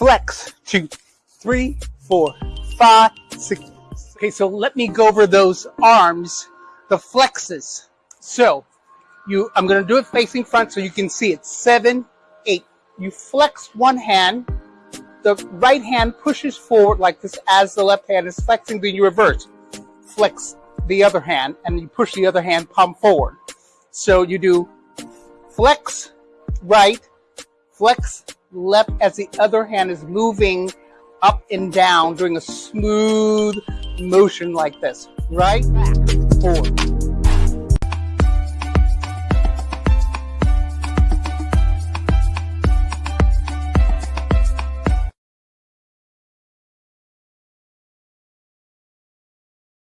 flex, two, three, four, five, six. Okay, so let me go over those arms, the flexes. So you, I'm to do it facing front so you can see it. Seven, eight. You flex one hand, the right hand pushes forward like this as the left hand is flexing, then you reverse. Flex the other hand and you push the other hand palm forward. So you do flex right, flex left as the other hand is moving up and down doing a smooth motion like this. Right, back, forward,